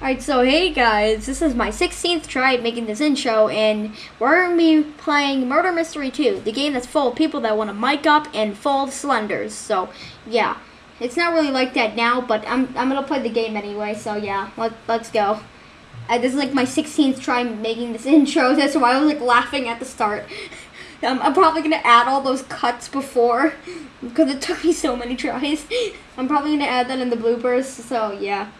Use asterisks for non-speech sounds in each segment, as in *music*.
Alright, so hey guys, this is my 16th try at making this intro, and we're going to be playing Murder Mystery 2, the game that's full of people that want to mic up and full of slenders. So, yeah, it's not really like that now, but I'm, I'm going to play the game anyway, so yeah, let, let's go. Uh, this is like my 16th try making this *laughs* intro, that's why I was like laughing at the start. *laughs* um, I'm probably going to add all those cuts before, *laughs* because it took me so many tries. I'm probably going to add that in the bloopers, so yeah.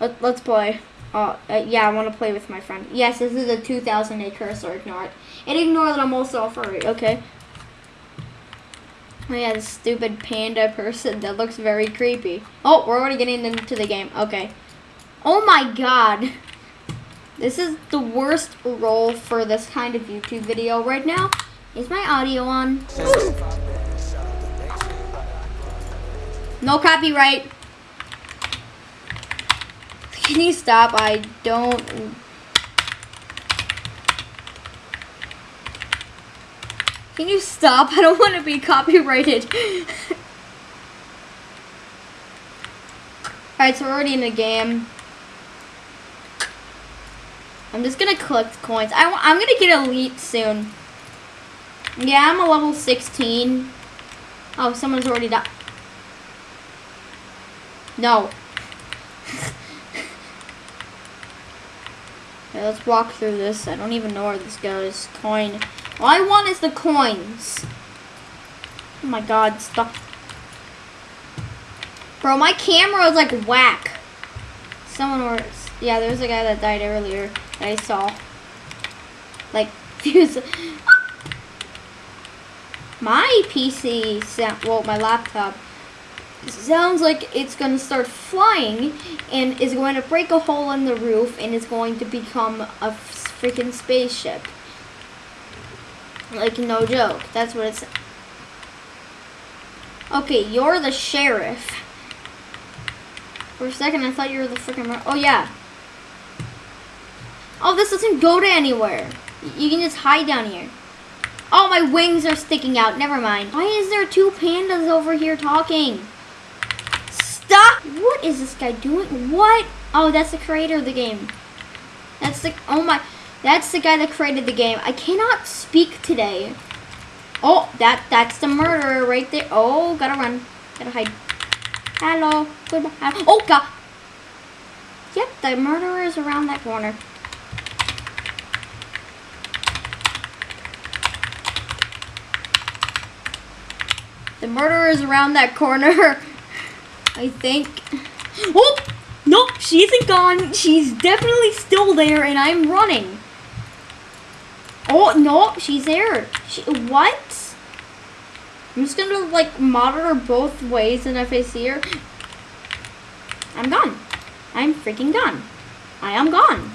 Let, let's play. Uh, uh, yeah, I want to play with my friend. Yes, this is a 2008 cursor. Ignore it. And ignore that I'm also a furry. Okay. Oh yeah, this stupid panda person that looks very creepy. Oh, we're already getting into the game. Okay. Oh my god. This is the worst role for this kind of YouTube video right now. Is my audio on? No copyright. Can you stop? I don't... Can you stop? *laughs* I don't want to be copyrighted. *laughs* Alright, so we're already in the game. I'm just gonna collect coins. I, I'm gonna get elite soon. Yeah, I'm a level 16. Oh, someone's already died. No. Okay, let's walk through this. I don't even know where this goes. Coin. All I want is the coins. Oh my god, stop. Bro, my camera is like whack. Someone was, yeah, there was a guy that died earlier that I saw. Like, *laughs* my PC, sound, well, my laptop sounds like it's going to start flying and is going to break a hole in the roof and is going to become a freaking spaceship. Like, no joke. That's what it's... Okay, you're the sheriff. For a second, I thought you were the freaking... Oh, yeah. Oh, this doesn't go to anywhere. You can just hide down here. Oh, my wings are sticking out. Never mind. Why is there two pandas over here talking? Stop! What is this guy doing? What? Oh, that's the creator of the game. That's the, oh my, that's the guy that created the game. I cannot speak today. Oh, that, that's the murderer right there. Oh, gotta run. Gotta hide. Hello. Goodbye. Oh, God. Yep, the murderer is around that corner. The murderer is around that corner. *laughs* I think. Oh! Nope, she isn't gone. She's definitely still there, and I'm running. Oh, no, she's there. She, what? I'm just gonna, like, monitor both ways, and if I see her... I'm gone. I'm freaking gone. I am gone.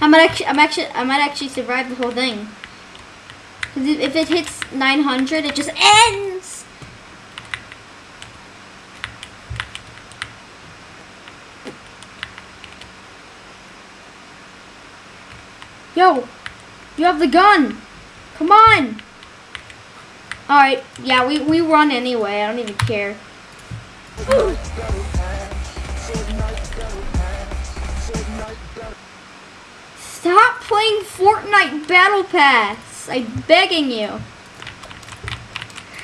I might actually, I'm actually, I might actually survive the whole thing. Cause if it hits 900, it just ends. Yo, you have the gun. Come on. Alright, yeah, we, we run anyway. I don't even care. Stop playing Fortnite Battle Pass. I'm begging you.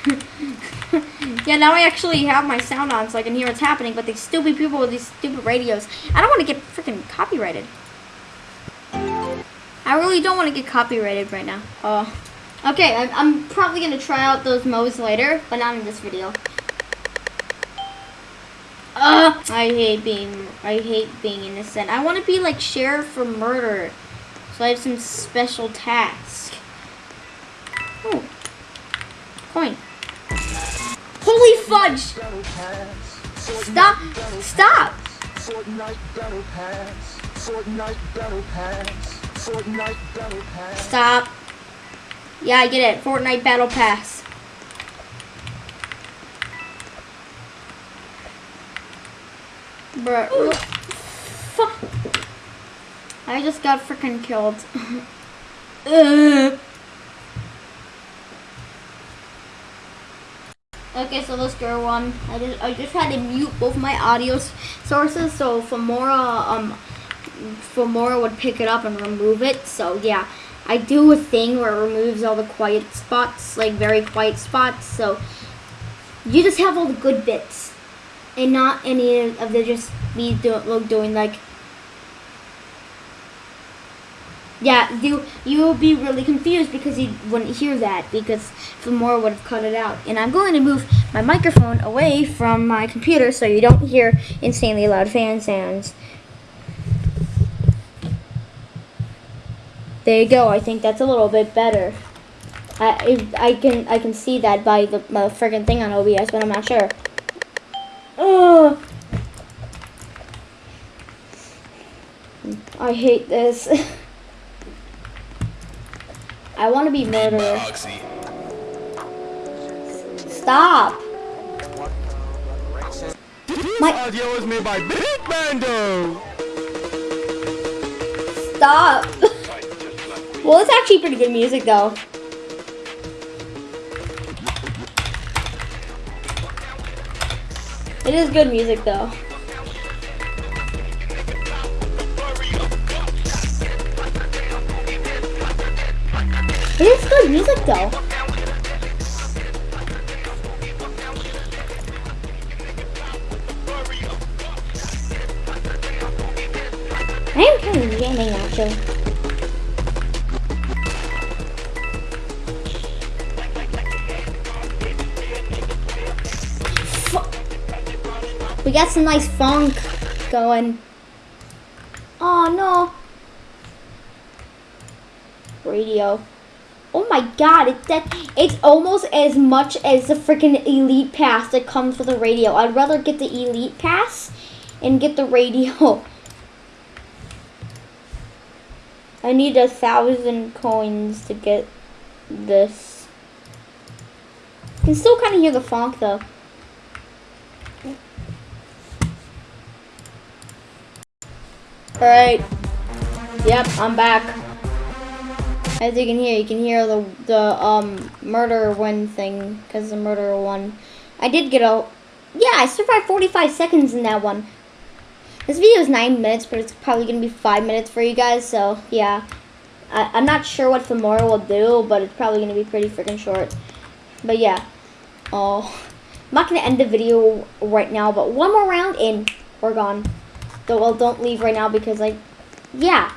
*laughs* yeah, now I actually have my sound on so I can hear what's happening, but these stupid people with these stupid radios, I don't want to get freaking copyrighted. I really don't want to get copyrighted right now. Oh. Okay, I, I'm probably going to try out those modes later, but not in this video. Uh, I hate being, I hate being innocent. I want to be like sheriff for murder. So I have some special task. Oh. Coin. Holy fudge! Stop! Stop! Fortnite Battle Pass. Fortnite Battle Pass. Fortnite Battle Pass. Stop. Yeah, I get it. Fortnite Battle Pass. Bruh. Fuck. I just got freaking killed. *laughs* Okay, so let's go on. I just I just had to mute both my audio sources, so for more uh, um Filmora would pick it up and remove it. So yeah, I do a thing where it removes all the quiet spots, like very quiet spots. So you just have all the good bits, and not any of the just me do, doing like. Yeah, you you will be really confused because you wouldn't hear that because Filmora would have cut it out. And I'm going to move my microphone away from my computer so you don't hear insanely loud fan sounds. There you go. I think that's a little bit better. I I can I can see that by the my friggin' thing on OBS, but I'm not sure. Oh, I hate this. *laughs* I want to be murderer. Stop. My audio is made by Big Bando. Stop. *laughs* well, it's actually pretty good music though. It is good music though. It is good music though. I am kind of jamming actually. We got some nice funk going. Oh no. Radio. Oh my god, it's that it's almost as much as the freaking elite pass that comes with the radio. I'd rather get the elite pass and get the radio. *laughs* I need a thousand coins to get this. You can still kind of hear the funk though. Alright. Yep, I'm back. As you can hear, you can hear the the um murder win thing because the murderer won. I did get a yeah, I survived 45 seconds in that one. This video is nine minutes, but it's probably gonna be five minutes for you guys. So yeah, I, I'm not sure what Filmora will do, but it's probably gonna be pretty freaking short. But yeah, oh, I'm not gonna end the video right now, but one more round and we're gone. So well, don't leave right now because like, yeah.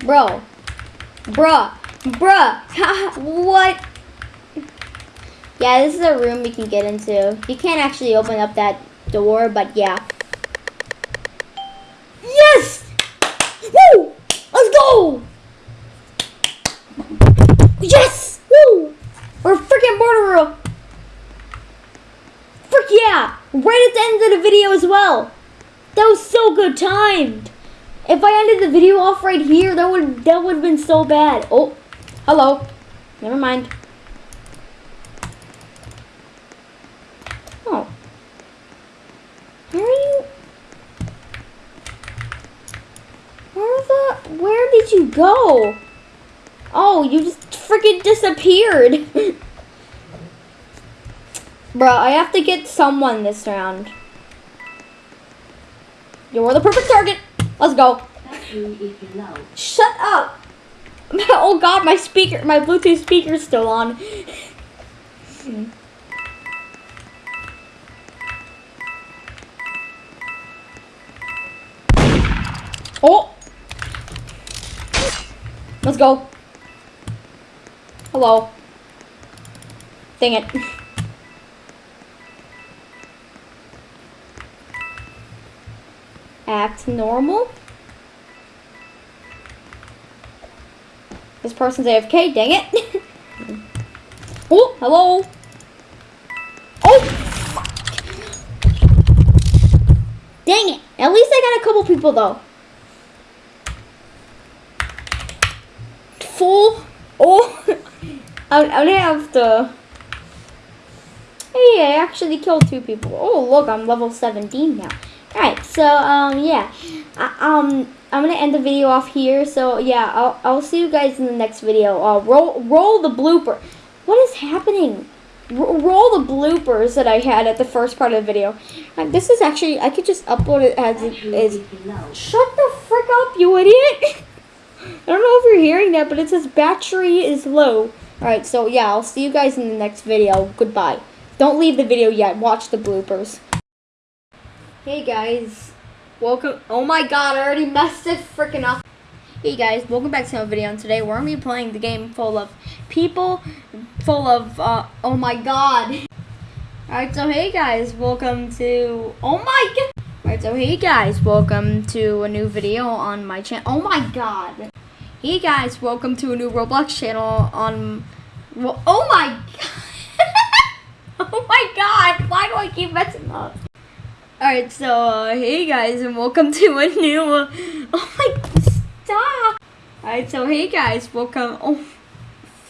Bro. Bruh. Bruh. *laughs* what? Yeah, this is a room we can get into. You can't actually open up that door, but yeah. Yes! Woo! Let's go! Yes! Woo! We're freaking murderer! Frick yeah! Right at the end of the video as well. That was so good timed. If I ended the video off right here, that would that would have been so bad. Oh, hello. Never mind. Oh. Where are you? Where the? Where did you go? Oh, you just freaking disappeared. *laughs* Bro, I have to get someone this round. You're the perfect target. Let's go. Shut up. *laughs* Oh god, my speaker, my Bluetooth speaker's still on. *laughs* Oh! Let's go. Hello. Dang it. Act normal. This person's AFK, dang it. *laughs* oh, hello. Oh! Dang it. At least I got a couple people though. Full. Oh. I'm, I'm gonna have to. Hey, I actually killed two people. Oh, look, I'm level 17 now. Alright, so, um, yeah. I, um, I'm gonna end the video off here. So, yeah, I'll, I'll see you guys in the next video. Uh, roll, roll the blooper. What is happening? ro- roll the bloopers that I had at the first part of the video. This is actually I could just upload it as it is. Shut the frick up, you idiot! *laughs* I don't know if you're hearing that, but it says battery is low. Alright, so yeah, I'll see you guys in the next video. Goodbye. Don't leave the video yet. Watch the bloopers. Hey guys. Welcome. Oh my god, I already messed it freaking up. Hey guys, welcome back to another video. And today we're to be playing the game full of people, full of, uh, oh my god. Alright, so hey guys, welcome to, oh my god. Alright, so hey guys, welcome to a new video on my channel. Oh my god. Hey guys, welcome to a new Roblox channel on, well, oh my *laughs* god. oh my god, why do I keep messing up? Alright, so, uh, hey guys, and welcome to a new, uh, oh my, stop! Alright, so hey guys, welcome, oh